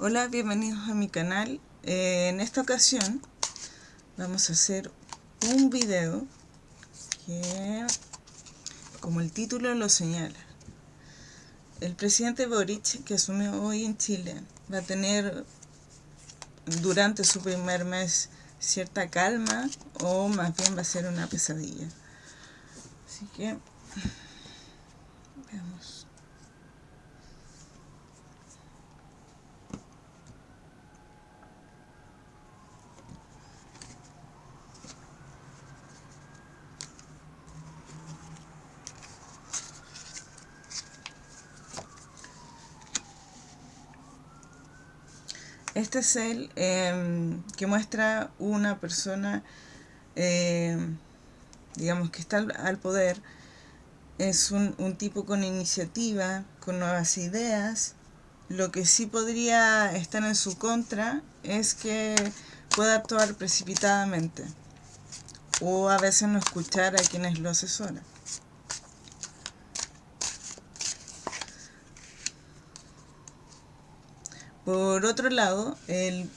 Hola, bienvenidos a mi canal. Eh, en esta ocasión vamos a hacer un video que, como el título lo señala, el presidente Boric, que asumió hoy en Chile, va a tener durante su primer mes cierta calma o más bien va a ser una pesadilla. Así que veamos. Este es el em, que muestra una persona, em, digamos, que está al, poder. Es un, un tipo con iniciativa, con nuevas ideas. Lo que sí podría estar en su contra es que pueda actuar precipitadamente o a veces no escuchar a quienes lo asesoran. Por otro lado, el,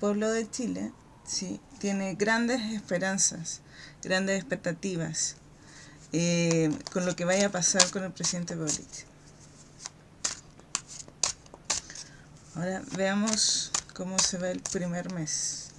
pueblo de Chile ¿sí? tiene grandes esperanzas, grandes expectativas eh, con lo que vaya a pasar con el presidente Boric. Ahora veamos cómo se ve el primer mes.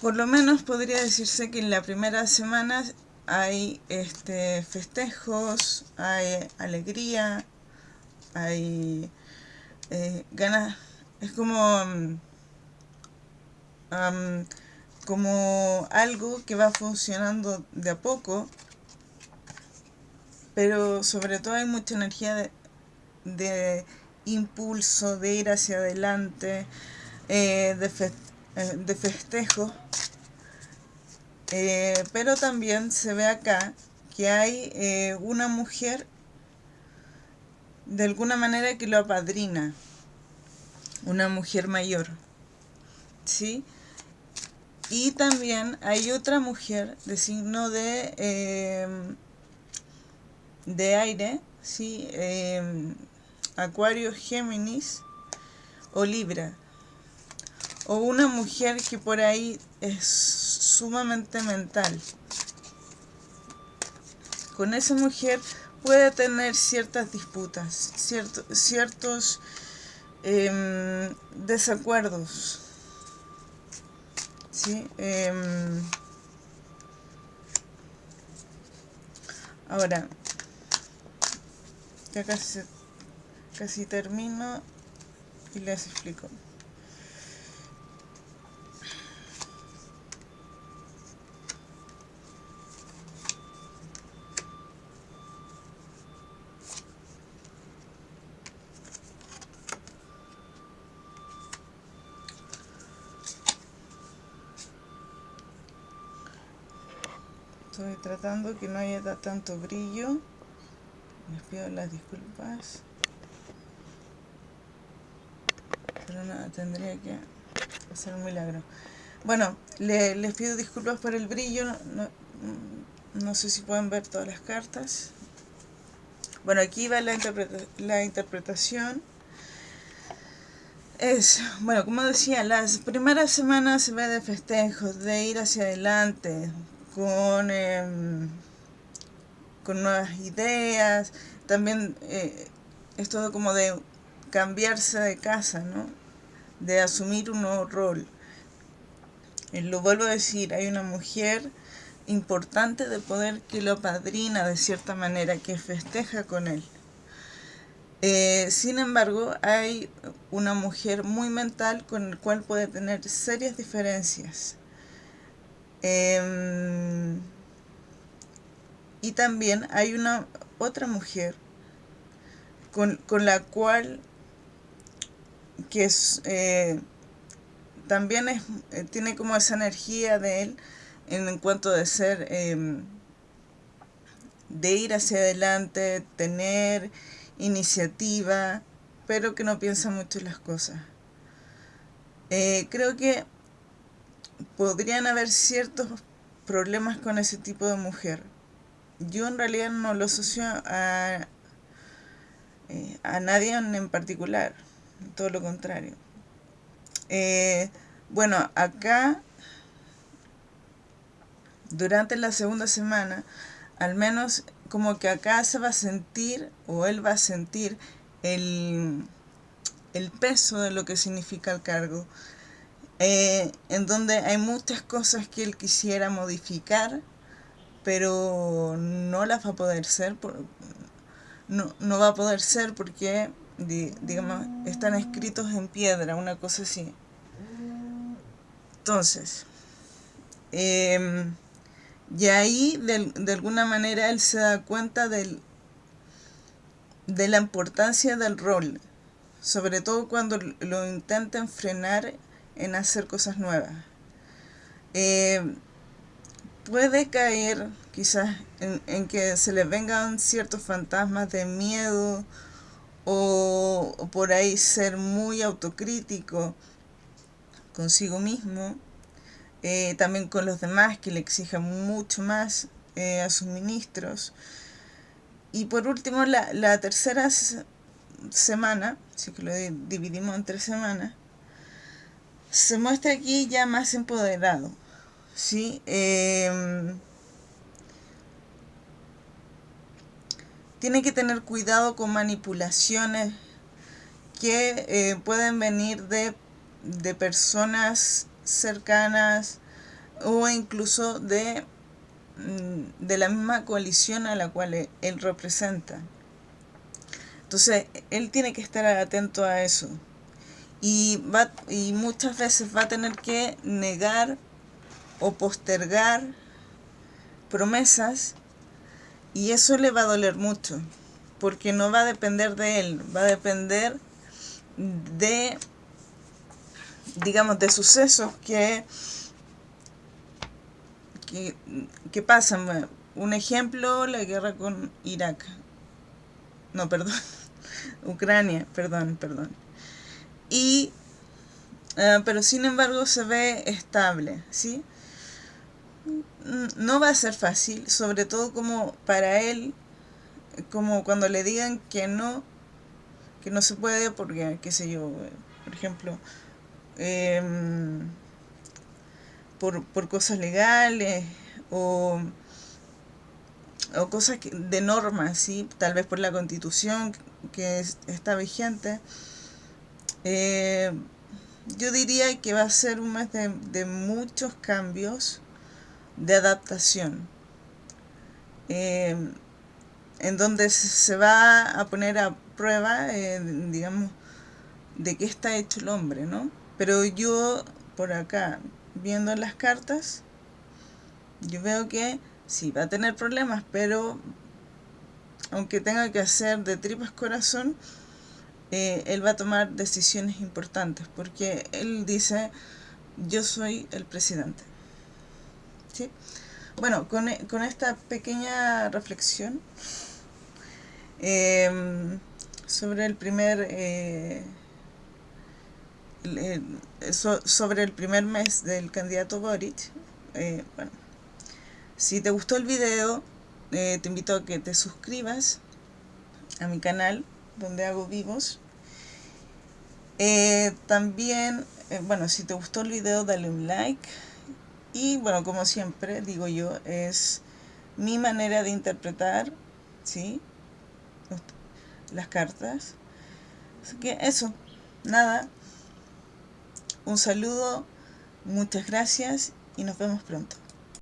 Por lo menos podría decirse que en la primera semana hay este festejos, hay alegría, hay eh, ganas, es como, como algo que va funcionando de a poco, pero sobre todo hay mucha energía de, impulso, de ir hacia adelante, eh, de, eh, de festejo eh, pero también se ve acá que hay eh, una mujer de alguna manera que lo apadrina, una mujer mayor, ¿sí? Y también hay otra mujer de signo de, em, de aire, ¿sí? Em, Acuario, Géminis o Libra. O una mujer que por ahí es sumamente mental. Con esa mujer puede tener ciertas disputas, ciertos em, desacuerdos. ¿sí? Em, ahora, ya casi, casi termino y les explico. Estoy tratando que no haya tanto brillo. Les pido las disculpas. Pero nada, tendría que hacer un milagro. Bueno, les pido disculpas por el brillo. No, sé si pueden ver todas las cartas. Bueno, aquí va la, la interpretación. Es, bueno, como decía, las primeras semanas se ve de festejos, de ir hacia adelante, con, em, con nuevas ideas, también eh, es todo como de cambiarse de casa, ¿no? de asumir un nuevo rol. Y lo vuelvo a decir, hay una mujer importante de poder que lo padrina de cierta manera, que festeja con él. Eh, sin embargo, hay una mujer muy mental con el cual puede tener serias diferencias. Em, y también hay una otra mujer con, la cual que eh, también es, eh, tiene como esa energía de él en cuanto de ser, em, de ir hacia adelante, tener iniciativa, pero que no piensa mucho en las cosas. Eh, creo que podrían haber ciertos problemas con ese tipo de mujer. Yo en realidad no lo asocio a, eh, a nadie en particular, todo lo contrario. Eh, bueno, acá, durante la segunda semana, al menos como que acá se va a sentir, o él va a sentir, el, el peso de lo que significa el cargo, eh, en donde hay muchas cosas que él quisiera modificar, pero no las va a poder ser, por, no, no va a poder ser porque, digamos, están escritos en piedra, una cosa así. Entonces, eh, y ahí de, de, alguna manera él se da cuenta del, de la importancia del rol, sobre todo cuando lo intentan frenar en hacer cosas nuevas. Eh, puede caer quizás en, que se le vengan ciertos fantasmas de miedo o, por ahí ser muy autocrítico consigo mismo, eh, también con los demás que le exigen mucho más eh, a sus ministros. Y por último, la, la tercera semana, si que lo dividimos en tres semanas, se muestra aquí ya más empoderado. ¿sí? Em, tiene que tener cuidado con manipulaciones que eh, pueden venir de, de, personas cercanas o incluso de, mm, de la misma coalición a la cual e, él representa. Entonces, él tiene que estar atento a eso. Y, va, y muchas veces va a tener que negar o postergar promesas y eso le va a doler mucho, porque no va a depender de él, va a depender de, digamos, de sucesos que, que, que pasan. Un ejemplo, la guerra con Irak. No, perdón. Ucrania, perdón, perdón. Y, uh, pero sin embargo se ve estable, ¿sí? no va a ser fácil, sobre todo como para él, como cuando le digan que no, que no se puede porque, qué sé yo, por ejemplo, em, por, por, cosas legales o, o cosas de normas, ¿sí? tal vez por la constitución que está vigente. Eh, yo diría que va a ser un mes de, muchos cambios de adaptación, em, en donde se va a poner a prueba, eh, digamos, de qué está hecho el hombre, ¿no? Pero yo, por acá, viendo las cartas, yo veo que sí, va a tener problemas, pero aunque tenga que hacer de tripas corazón, eh, él va a tomar decisiones importantes, porque él dice, yo soy el presidente. Bueno, con, con, esta pequeña reflexión em, sobre el primer eh, sobre el primer mes del candidato Boric, eh, bueno, si te gustó el video, te invito a que te suscribas a mi canal donde hago vivos. también, bueno, si te gustó el video, dale un like y bueno, como siempre digo yo, es mi manera de interpretar, ¿sí? Las cartas. Así que eso, nada. Un saludo, muchas gracias y nos vemos pronto.